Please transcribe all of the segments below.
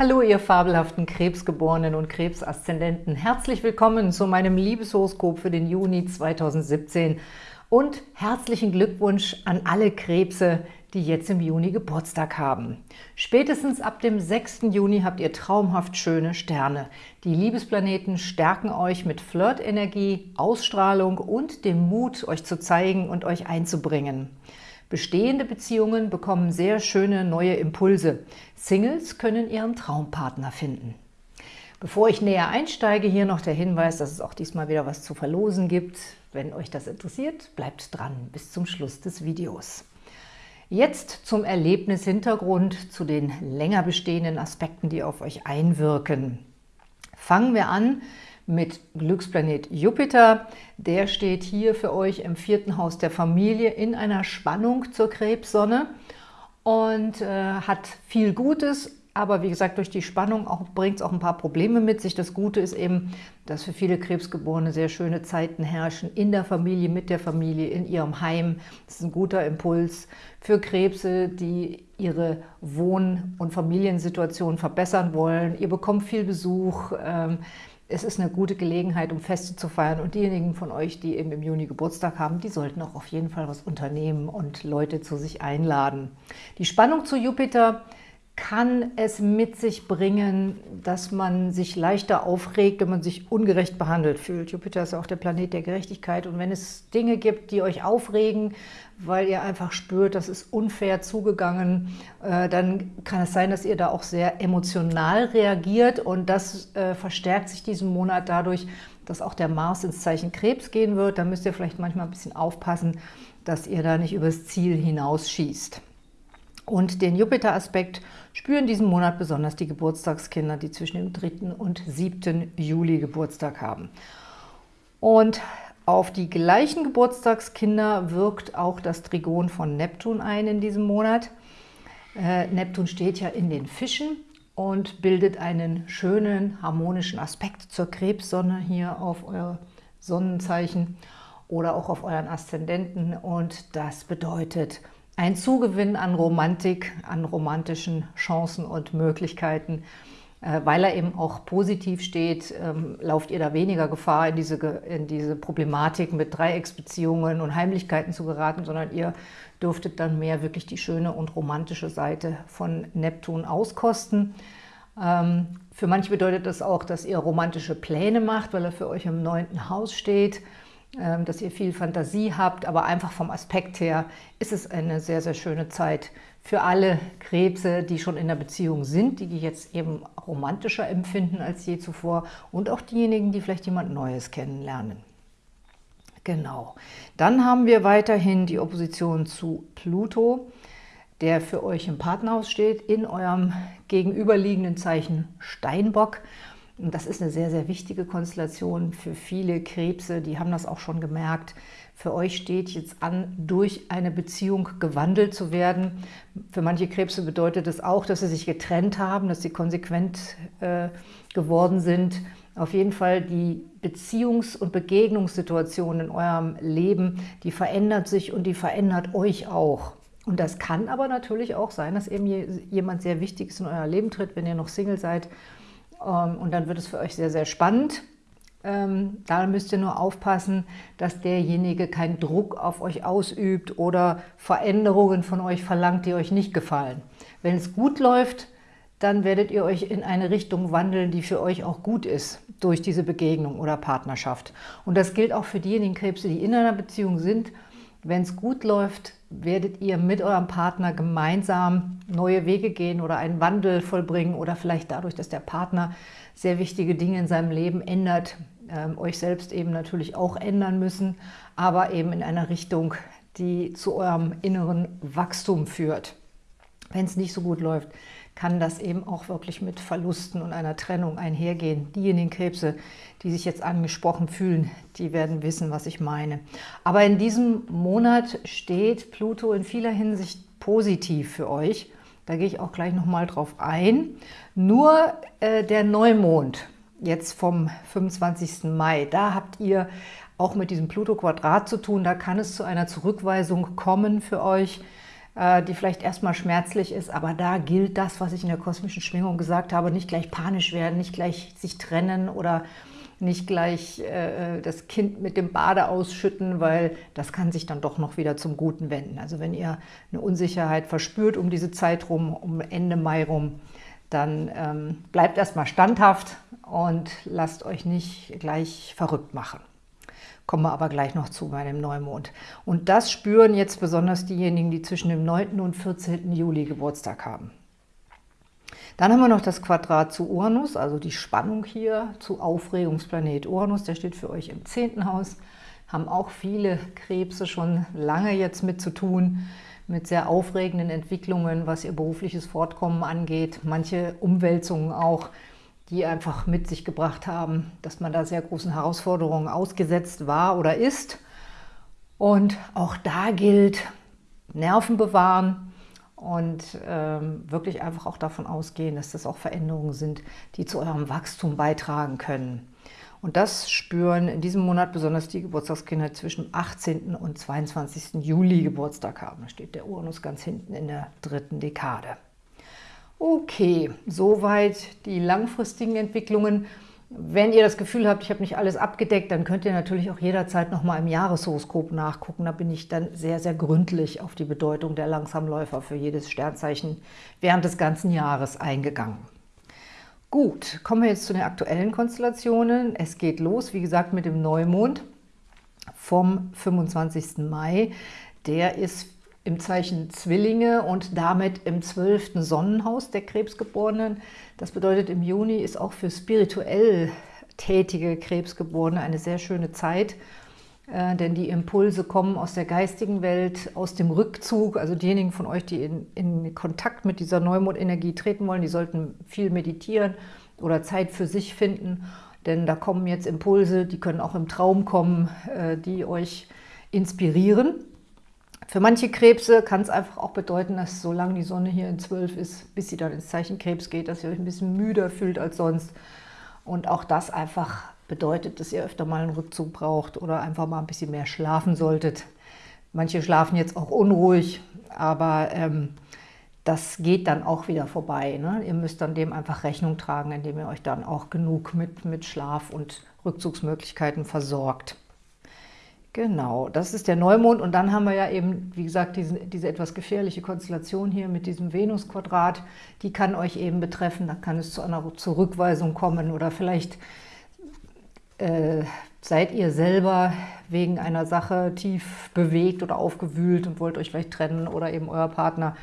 Hallo, ihr fabelhaften Krebsgeborenen und Krebsaszendenten. Herzlich willkommen zu meinem Liebeshoroskop für den Juni 2017 und herzlichen Glückwunsch an alle Krebse, die jetzt im Juni Geburtstag haben. Spätestens ab dem 6. Juni habt ihr traumhaft schöne Sterne. Die Liebesplaneten stärken euch mit Flirtenergie, Ausstrahlung und dem Mut, euch zu zeigen und euch einzubringen. Bestehende Beziehungen bekommen sehr schöne neue Impulse. Singles können ihren Traumpartner finden. Bevor ich näher einsteige, hier noch der Hinweis, dass es auch diesmal wieder was zu verlosen gibt. Wenn euch das interessiert, bleibt dran bis zum Schluss des Videos. Jetzt zum Erlebnishintergrund, zu den länger bestehenden Aspekten, die auf euch einwirken. Fangen wir an mit Glücksplanet Jupiter. Der steht hier für euch im vierten Haus der Familie in einer Spannung zur Krebssonne und äh, hat viel Gutes, aber wie gesagt, durch die Spannung bringt es auch ein paar Probleme mit sich. Das Gute ist eben, dass für viele Krebsgeborene sehr schöne Zeiten herrschen, in der Familie, mit der Familie, in ihrem Heim. Das ist ein guter Impuls für Krebse, die ihre Wohn- und Familiensituation verbessern wollen. Ihr bekommt viel Besuch, ähm, es ist eine gute Gelegenheit, um Feste zu feiern. Und diejenigen von euch, die eben im Juni Geburtstag haben, die sollten auch auf jeden Fall was unternehmen und Leute zu sich einladen. Die Spannung zu Jupiter kann es mit sich bringen, dass man sich leichter aufregt, wenn man sich ungerecht behandelt fühlt. Jupiter ist ja auch der Planet der Gerechtigkeit. Und wenn es Dinge gibt, die euch aufregen, weil ihr einfach spürt, das ist unfair zugegangen, äh, dann kann es sein, dass ihr da auch sehr emotional reagiert. Und das äh, verstärkt sich diesen Monat dadurch, dass auch der Mars ins Zeichen Krebs gehen wird. Da müsst ihr vielleicht manchmal ein bisschen aufpassen, dass ihr da nicht übers Ziel hinausschießt. Und den Jupiter-Aspekt spüren diesen Monat besonders die Geburtstagskinder, die zwischen dem 3. und 7. Juli Geburtstag haben. Und auf die gleichen Geburtstagskinder wirkt auch das Trigon von Neptun ein in diesem Monat. Äh, Neptun steht ja in den Fischen und bildet einen schönen harmonischen Aspekt zur Krebssonne hier auf euer Sonnenzeichen oder auch auf euren Aszendenten. Und das bedeutet ein Zugewinn an Romantik, an romantischen Chancen und Möglichkeiten. Äh, weil er eben auch positiv steht, ähm, lauft ihr da weniger Gefahr, in diese, in diese Problematik mit Dreiecksbeziehungen und Heimlichkeiten zu geraten, sondern ihr dürftet dann mehr wirklich die schöne und romantische Seite von Neptun auskosten. Ähm, für manche bedeutet das auch, dass ihr romantische Pläne macht, weil er für euch im neunten Haus steht. Ähm, dass ihr viel Fantasie habt, aber einfach vom Aspekt her ist es eine sehr, sehr schöne Zeit für alle Krebse, die schon in der Beziehung sind, die jetzt eben romantischer empfinden als je zuvor und auch diejenigen, die vielleicht jemand Neues kennenlernen. Genau. Dann haben wir weiterhin die Opposition zu Pluto, der für euch im Partnerhaus steht, in eurem gegenüberliegenden Zeichen Steinbock. Und das ist eine sehr, sehr wichtige Konstellation für viele Krebse, die haben das auch schon gemerkt. Für euch steht jetzt an, durch eine Beziehung gewandelt zu werden. Für manche Krebse bedeutet es das auch, dass sie sich getrennt haben, dass sie konsequent äh, geworden sind. Auf jeden Fall die Beziehungs- und Begegnungssituation in eurem Leben, die verändert sich und die verändert euch auch. Und das kann aber natürlich auch sein, dass eben jemand sehr Wichtiges in euer Leben tritt, wenn ihr noch Single seid und dann wird es für euch sehr, sehr spannend. Ähm, da müsst ihr nur aufpassen, dass derjenige keinen Druck auf euch ausübt oder Veränderungen von euch verlangt, die euch nicht gefallen. Wenn es gut läuft, dann werdet ihr euch in eine Richtung wandeln, die für euch auch gut ist, durch diese Begegnung oder Partnerschaft. Und das gilt auch für diejenigen Krebse, die in einer Beziehung sind. Wenn es gut läuft, werdet ihr mit eurem Partner gemeinsam neue Wege gehen oder einen Wandel vollbringen oder vielleicht dadurch, dass der Partner sehr wichtige Dinge in seinem Leben ändert, ähm, euch selbst eben natürlich auch ändern müssen, aber eben in einer Richtung, die zu eurem inneren Wachstum führt. Wenn es nicht so gut läuft, kann das eben auch wirklich mit Verlusten und einer Trennung einhergehen. Diejenigen Krebse, die sich jetzt angesprochen fühlen, die werden wissen, was ich meine. Aber in diesem Monat steht Pluto in vieler Hinsicht positiv für euch. Da gehe ich auch gleich nochmal drauf ein. Nur äh, der Neumond, jetzt vom 25. Mai, da habt ihr auch mit diesem Pluto-Quadrat zu tun. Da kann es zu einer Zurückweisung kommen für euch die vielleicht erstmal schmerzlich ist, aber da gilt das, was ich in der kosmischen Schwingung gesagt habe, nicht gleich panisch werden, nicht gleich sich trennen oder nicht gleich äh, das Kind mit dem Bade ausschütten, weil das kann sich dann doch noch wieder zum Guten wenden. Also wenn ihr eine Unsicherheit verspürt um diese Zeit rum, um Ende Mai rum, dann ähm, bleibt erstmal standhaft und lasst euch nicht gleich verrückt machen. Kommen wir aber gleich noch zu bei dem Neumond. Und das spüren jetzt besonders diejenigen, die zwischen dem 9. und 14. Juli Geburtstag haben. Dann haben wir noch das Quadrat zu Uranus, also die Spannung hier zu Aufregungsplanet Uranus. Der steht für euch im 10. Haus. Haben auch viele Krebse schon lange jetzt mit zu tun, mit sehr aufregenden Entwicklungen, was ihr berufliches Fortkommen angeht. Manche Umwälzungen auch, die einfach mit sich gebracht haben, dass man da sehr großen Herausforderungen ausgesetzt war oder ist. Und auch da gilt, Nerven bewahren und ähm, wirklich einfach auch davon ausgehen, dass das auch Veränderungen sind, die zu eurem Wachstum beitragen können. Und das spüren in diesem Monat besonders die Geburtstagskinder zwischen 18. und 22. Juli Geburtstag haben. Da steht der Uranus ganz hinten in der dritten Dekade. Okay, soweit die langfristigen Entwicklungen. Wenn ihr das Gefühl habt, ich habe nicht alles abgedeckt, dann könnt ihr natürlich auch jederzeit nochmal im Jahreshoroskop nachgucken. Da bin ich dann sehr, sehr gründlich auf die Bedeutung der Langsamläufer für jedes Sternzeichen während des ganzen Jahres eingegangen. Gut, kommen wir jetzt zu den aktuellen Konstellationen. Es geht los, wie gesagt, mit dem Neumond vom 25. Mai. Der ist im Zeichen Zwillinge und damit im zwölften Sonnenhaus der Krebsgeborenen. Das bedeutet, im Juni ist auch für spirituell tätige Krebsgeborene eine sehr schöne Zeit, äh, denn die Impulse kommen aus der geistigen Welt, aus dem Rückzug. Also diejenigen von euch, die in, in Kontakt mit dieser Neumondenergie treten wollen, die sollten viel meditieren oder Zeit für sich finden, denn da kommen jetzt Impulse, die können auch im Traum kommen, äh, die euch inspirieren. Für manche Krebse kann es einfach auch bedeuten, dass solange die Sonne hier in 12 ist, bis sie dann ins Zeichen Krebs geht, dass ihr euch ein bisschen müder fühlt als sonst. Und auch das einfach bedeutet, dass ihr öfter mal einen Rückzug braucht oder einfach mal ein bisschen mehr schlafen solltet. Manche schlafen jetzt auch unruhig, aber ähm, das geht dann auch wieder vorbei. Ne? Ihr müsst dann dem einfach Rechnung tragen, indem ihr euch dann auch genug mit, mit Schlaf und Rückzugsmöglichkeiten versorgt. Genau, das ist der Neumond und dann haben wir ja eben, wie gesagt, diese, diese etwas gefährliche Konstellation hier mit diesem Venus-Quadrat, die kann euch eben betreffen, da kann es zu einer Zurückweisung kommen oder vielleicht äh, seid ihr selber wegen einer Sache tief bewegt oder aufgewühlt und wollt euch vielleicht trennen oder eben euer Partner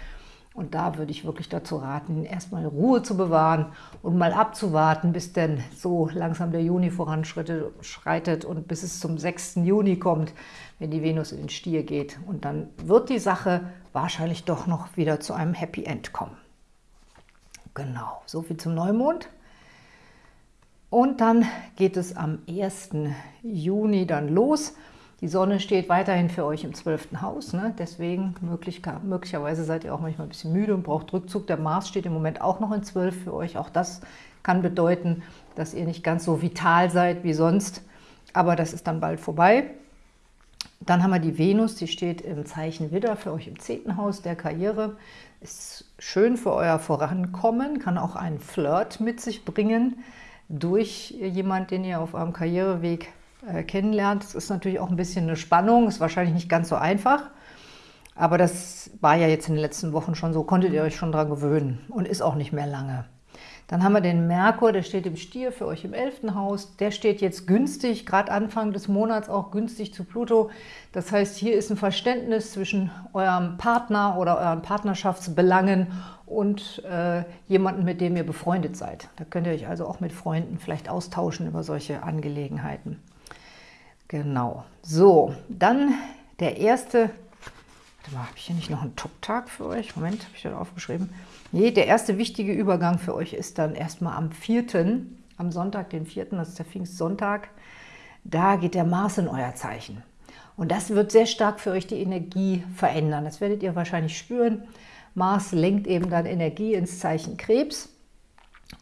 und da würde ich wirklich dazu raten, erstmal Ruhe zu bewahren und mal abzuwarten, bis denn so langsam der Juni voranschreitet und bis es zum 6. Juni kommt, wenn die Venus in den Stier geht. Und dann wird die Sache wahrscheinlich doch noch wieder zu einem Happy End kommen. Genau, so viel zum Neumond. Und dann geht es am 1. Juni dann los. Die Sonne steht weiterhin für euch im 12. Haus, ne? deswegen möglich, möglicherweise seid ihr auch manchmal ein bisschen müde und braucht Rückzug. Der Mars steht im Moment auch noch in 12 für euch. Auch das kann bedeuten, dass ihr nicht ganz so vital seid wie sonst, aber das ist dann bald vorbei. Dann haben wir die Venus, die steht im Zeichen Widder für euch im 10. Haus der Karriere. Ist schön für euer Vorankommen, kann auch einen Flirt mit sich bringen durch jemand, den ihr auf eurem Karriereweg äh, kennenlernt. Das ist natürlich auch ein bisschen eine Spannung, ist wahrscheinlich nicht ganz so einfach. Aber das war ja jetzt in den letzten Wochen schon so, konntet ihr euch schon daran gewöhnen und ist auch nicht mehr lange. Dann haben wir den Merkur, der steht im Stier für euch im 11. Haus. Der steht jetzt günstig, gerade Anfang des Monats auch günstig zu Pluto. Das heißt, hier ist ein Verständnis zwischen eurem Partner oder euren Partnerschaftsbelangen und äh, jemanden, mit dem ihr befreundet seid. Da könnt ihr euch also auch mit Freunden vielleicht austauschen über solche Angelegenheiten. Genau. So, dann der erste, warte mal, habe ich hier nicht noch einen Top-Tag für euch? Moment, habe ich da aufgeschrieben? Nee, der erste wichtige Übergang für euch ist dann erstmal am 4., am Sonntag, den 4., das ist der Pfingstsonntag. Da geht der Mars in euer Zeichen. Und das wird sehr stark für euch die Energie verändern. Das werdet ihr wahrscheinlich spüren. Mars lenkt eben dann Energie ins Zeichen Krebs.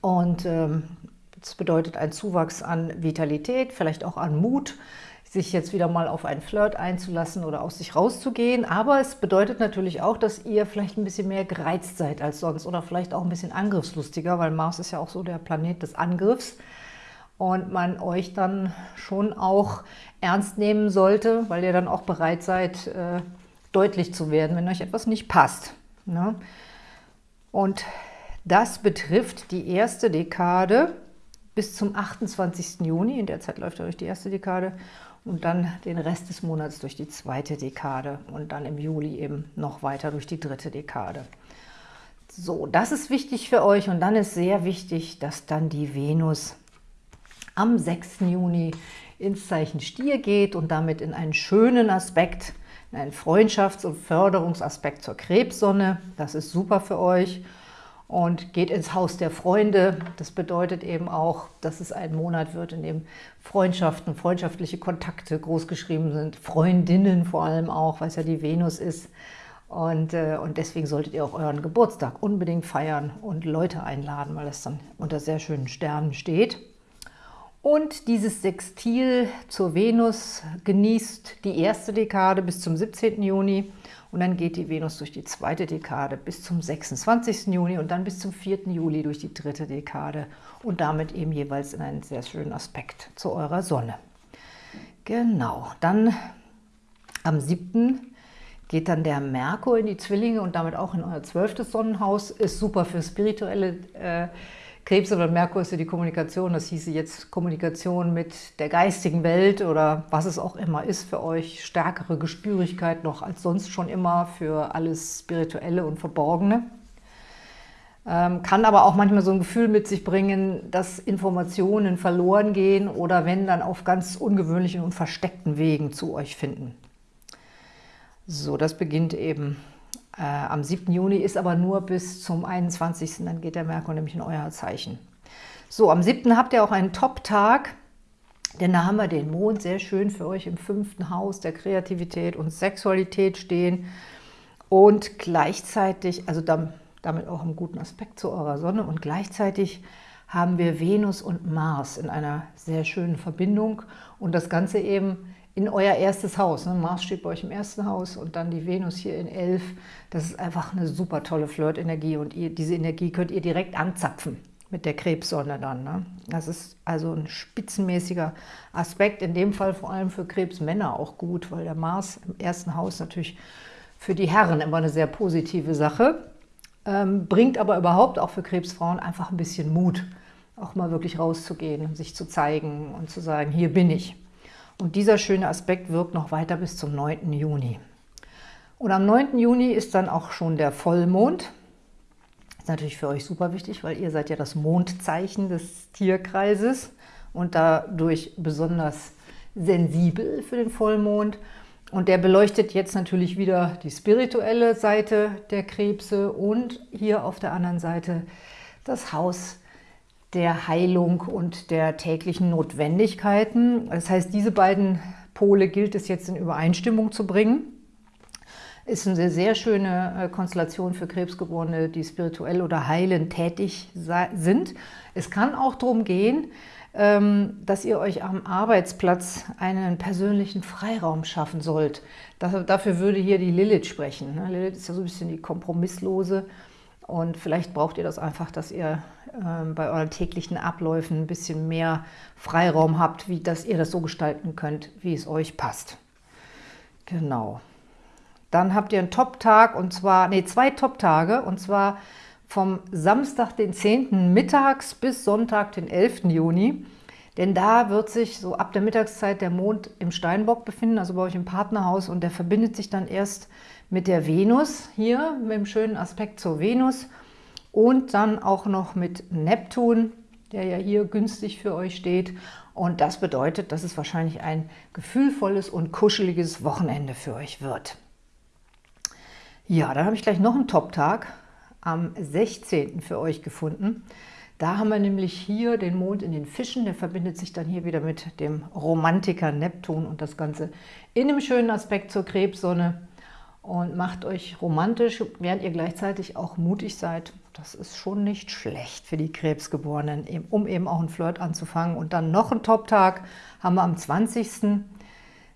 Und ähm, das bedeutet ein Zuwachs an Vitalität, vielleicht auch an Mut, sich jetzt wieder mal auf einen Flirt einzulassen oder aus sich rauszugehen. Aber es bedeutet natürlich auch, dass ihr vielleicht ein bisschen mehr gereizt seid als sonst oder vielleicht auch ein bisschen angriffslustiger, weil Mars ist ja auch so der Planet des Angriffs und man euch dann schon auch ernst nehmen sollte, weil ihr dann auch bereit seid, äh, deutlich zu werden, wenn euch etwas nicht passt. Ne? Und das betrifft die erste Dekade bis zum 28. Juni. In der Zeit läuft euch die erste Dekade und dann den Rest des Monats durch die zweite Dekade und dann im Juli eben noch weiter durch die dritte Dekade. So, das ist wichtig für euch und dann ist sehr wichtig, dass dann die Venus am 6. Juni ins Zeichen Stier geht und damit in einen schönen Aspekt, in einen Freundschafts- und Förderungsaspekt zur Krebssonne. Das ist super für euch und geht ins Haus der Freunde. Das bedeutet eben auch, dass es ein Monat wird, in dem Freundschaften, freundschaftliche Kontakte großgeschrieben sind, Freundinnen vor allem auch, weil es ja die Venus ist. Und, äh, und deswegen solltet ihr auch euren Geburtstag unbedingt feiern und Leute einladen, weil es dann unter sehr schönen Sternen steht. Und dieses Sextil zur Venus genießt die erste Dekade bis zum 17. Juni und dann geht die Venus durch die zweite Dekade bis zum 26. Juni und dann bis zum 4. Juli durch die dritte Dekade und damit eben jeweils in einen sehr schönen Aspekt zu eurer Sonne. Genau, dann am 7. geht dann der Merkur in die Zwillinge und damit auch in euer zwölftes Sonnenhaus. Ist super für spirituelle äh, Krebs oder Merkur ist ja die Kommunikation, das hieße jetzt Kommunikation mit der geistigen Welt oder was es auch immer ist für euch, stärkere Gespürigkeit noch als sonst schon immer für alles Spirituelle und Verborgene. Ähm, kann aber auch manchmal so ein Gefühl mit sich bringen, dass Informationen verloren gehen oder wenn, dann auf ganz ungewöhnlichen und versteckten Wegen zu euch finden. So, das beginnt eben äh, am 7. Juni, ist aber nur bis zum 21. Dann geht der Merkur nämlich in euer Zeichen. So, am 7. habt ihr auch einen Top-Tag, denn da haben wir den Mond sehr schön für euch im fünften Haus der Kreativität und Sexualität stehen und gleichzeitig, also damit auch im guten Aspekt zu eurer Sonne und gleichzeitig haben wir Venus und Mars in einer sehr schönen Verbindung und das Ganze eben in euer erstes Haus. Ne? Mars steht bei euch im ersten Haus und dann die Venus hier in 11. Das ist einfach eine super tolle Flirt-Energie und ihr, diese Energie könnt ihr direkt anzapfen mit der Krebssonne dann. Ne? Das ist also ein spitzenmäßiger Aspekt, in dem Fall vor allem für Krebsmänner auch gut, weil der Mars im ersten Haus natürlich für die Herren immer eine sehr positive Sache, ähm, bringt aber überhaupt auch für Krebsfrauen einfach ein bisschen Mut, auch mal wirklich rauszugehen, sich zu zeigen und zu sagen, hier bin ich. Und dieser schöne Aspekt wirkt noch weiter bis zum 9. Juni. Und am 9. Juni ist dann auch schon der Vollmond. Ist natürlich für euch super wichtig, weil ihr seid ja das Mondzeichen des Tierkreises und dadurch besonders sensibel für den Vollmond. Und der beleuchtet jetzt natürlich wieder die spirituelle Seite der Krebse und hier auf der anderen Seite das Haus der Heilung und der täglichen Notwendigkeiten. Das heißt, diese beiden Pole gilt es jetzt in Übereinstimmung zu bringen. Ist eine sehr schöne äh, Konstellation für Krebsgeborene, die spirituell oder heilend tätig sind. Es kann auch darum gehen, ähm, dass ihr euch am Arbeitsplatz einen persönlichen Freiraum schaffen sollt. Dafür würde hier die Lilith sprechen. Ne? Lilith ist ja so ein bisschen die Kompromisslose und vielleicht braucht ihr das einfach, dass ihr ähm, bei euren täglichen Abläufen ein bisschen mehr Freiraum habt, wie dass ihr das so gestalten könnt, wie es euch passt. Genau. Dann habt ihr einen Top-Tag und zwar, nee, zwei Top-Tage und zwar vom Samstag, den 10. mittags bis Sonntag, den 11. Juni. Denn da wird sich so ab der Mittagszeit der Mond im Steinbock befinden, also bei euch im Partnerhaus und der verbindet sich dann erst mit der Venus hier, mit dem schönen Aspekt zur Venus und dann auch noch mit Neptun, der ja hier günstig für euch steht. Und das bedeutet, dass es wahrscheinlich ein gefühlvolles und kuscheliges Wochenende für euch wird. Ja, dann habe ich gleich noch einen Top-Tag am 16. für euch gefunden. Da haben wir nämlich hier den Mond in den Fischen, der verbindet sich dann hier wieder mit dem Romantiker Neptun und das Ganze in einem schönen Aspekt zur Krebssonne und macht euch romantisch, während ihr gleichzeitig auch mutig seid das ist schon nicht schlecht für die Krebsgeborenen, um eben auch einen Flirt anzufangen. Und dann noch einen Top-Tag haben wir am 20.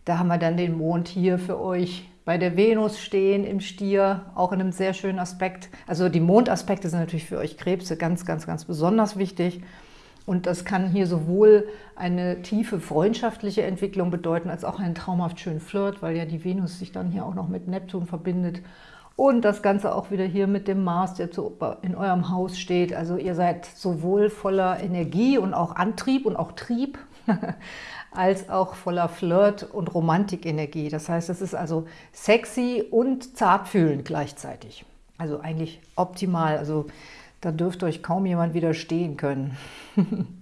Da haben wir dann den Mond hier für euch bei der Venus stehen im Stier, auch in einem sehr schönen Aspekt. Also die Mondaspekte sind natürlich für euch Krebse ganz, ganz, ganz besonders wichtig. Und das kann hier sowohl eine tiefe freundschaftliche Entwicklung bedeuten, als auch einen traumhaft schönen Flirt, weil ja die Venus sich dann hier auch noch mit Neptun verbindet. Und das Ganze auch wieder hier mit dem Mars, der in eurem Haus steht. Also ihr seid sowohl voller Energie und auch Antrieb und auch Trieb, als auch voller Flirt und Romantikenergie. Das heißt, es ist also sexy und zartfühlend gleichzeitig. Also eigentlich optimal. Also da dürfte euch kaum jemand widerstehen können.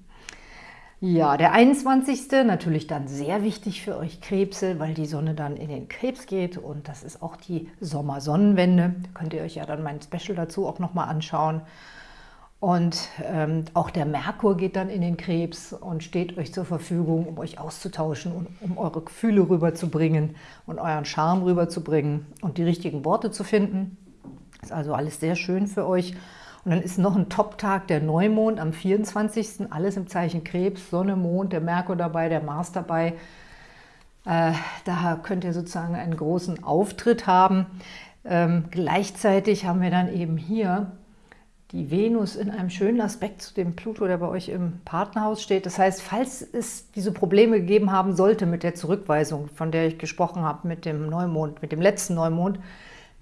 Ja, der 21. natürlich dann sehr wichtig für euch Krebse, weil die Sonne dann in den Krebs geht und das ist auch die Sommersonnenwende. Könnt ihr euch ja dann mein Special dazu auch nochmal anschauen. Und ähm, auch der Merkur geht dann in den Krebs und steht euch zur Verfügung, um euch auszutauschen und um eure Gefühle rüberzubringen und euren Charme rüberzubringen und die richtigen Worte zu finden. Ist also alles sehr schön für euch. Und dann ist noch ein Top-Tag, der Neumond am 24. Alles im Zeichen Krebs, Sonne, Mond, der Merkur dabei, der Mars dabei. Äh, da könnt ihr sozusagen einen großen Auftritt haben. Ähm, gleichzeitig haben wir dann eben hier die Venus in einem schönen Aspekt zu dem Pluto, der bei euch im Partnerhaus steht. Das heißt, falls es diese Probleme gegeben haben sollte mit der Zurückweisung, von der ich gesprochen habe, mit dem Neumond, mit dem letzten Neumond,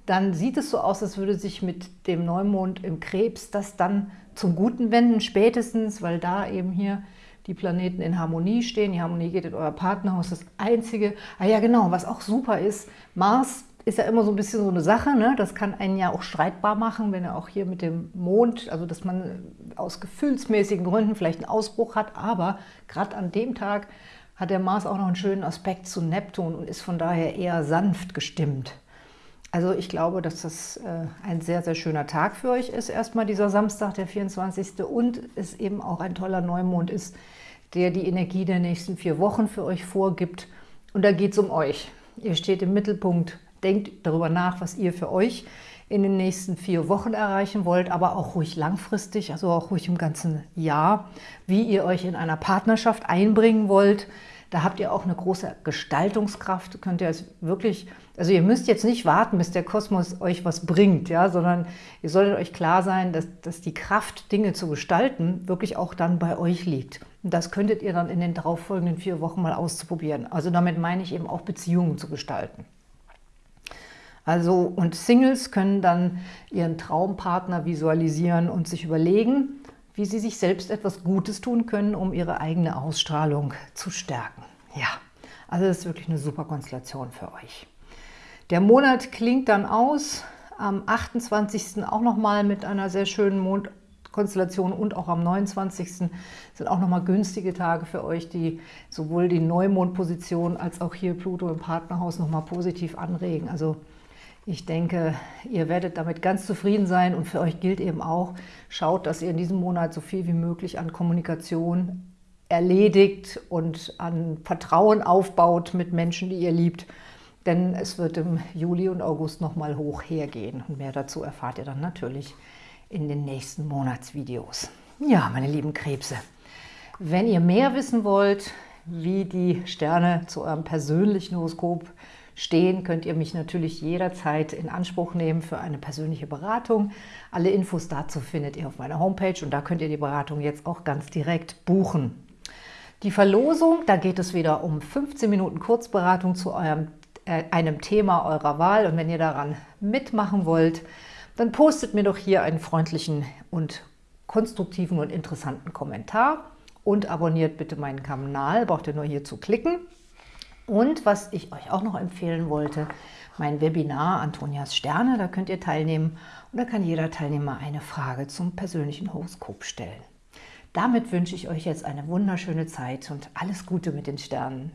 dann sieht es so aus, als würde sich mit dem Neumond im Krebs das dann zum Guten wenden, spätestens, weil da eben hier die Planeten in Harmonie stehen. Die Harmonie geht in euer Partnerhaus. Das Einzige, ah ja genau, was auch super ist, Mars ist ja immer so ein bisschen so eine Sache, ne? das kann einen ja auch streitbar machen, wenn er auch hier mit dem Mond, also dass man aus gefühlsmäßigen Gründen vielleicht einen Ausbruch hat, aber gerade an dem Tag hat der Mars auch noch einen schönen Aspekt zu Neptun und ist von daher eher sanft gestimmt. Also ich glaube, dass das äh, ein sehr, sehr schöner Tag für euch ist, erstmal dieser Samstag, der 24. Und es eben auch ein toller Neumond ist, der die Energie der nächsten vier Wochen für euch vorgibt. Und da geht es um euch. Ihr steht im Mittelpunkt, denkt darüber nach, was ihr für euch in den nächsten vier Wochen erreichen wollt, aber auch ruhig langfristig, also auch ruhig im ganzen Jahr, wie ihr euch in einer Partnerschaft einbringen wollt, da habt ihr auch eine große Gestaltungskraft, könnt ihr es wirklich, also ihr müsst jetzt nicht warten, bis der Kosmos euch was bringt, ja, sondern ihr solltet euch klar sein, dass, dass die Kraft, Dinge zu gestalten, wirklich auch dann bei euch liegt. Und das könntet ihr dann in den darauffolgenden vier Wochen mal auszuprobieren. Also damit meine ich eben auch Beziehungen zu gestalten. Also und Singles können dann ihren Traumpartner visualisieren und sich überlegen, wie Sie sich selbst etwas Gutes tun können, um Ihre eigene Ausstrahlung zu stärken. Ja, also das ist wirklich eine super Konstellation für euch. Der Monat klingt dann aus, am 28. auch nochmal mit einer sehr schönen Mondkonstellation und auch am 29. sind auch nochmal günstige Tage für euch, die sowohl die Neumondposition als auch hier Pluto im Partnerhaus nochmal positiv anregen. Also ich denke, ihr werdet damit ganz zufrieden sein und für euch gilt eben auch, schaut, dass ihr in diesem Monat so viel wie möglich an Kommunikation erledigt und an Vertrauen aufbaut mit Menschen, die ihr liebt. Denn es wird im Juli und August nochmal hoch hergehen. Und mehr dazu erfahrt ihr dann natürlich in den nächsten Monatsvideos. Ja, meine lieben Krebse, wenn ihr mehr wissen wollt, wie die Sterne zu eurem persönlichen Horoskop stehen, könnt ihr mich natürlich jederzeit in Anspruch nehmen für eine persönliche Beratung. Alle Infos dazu findet ihr auf meiner Homepage und da könnt ihr die Beratung jetzt auch ganz direkt buchen. Die Verlosung, da geht es wieder um 15 Minuten Kurzberatung zu eurem, äh, einem Thema eurer Wahl und wenn ihr daran mitmachen wollt, dann postet mir doch hier einen freundlichen und konstruktiven und interessanten Kommentar und abonniert bitte meinen Kanal, braucht ihr nur hier zu klicken. Und was ich euch auch noch empfehlen wollte, mein Webinar Antonias Sterne, da könnt ihr teilnehmen und da kann jeder Teilnehmer eine Frage zum persönlichen Horoskop stellen. Damit wünsche ich euch jetzt eine wunderschöne Zeit und alles Gute mit den Sternen.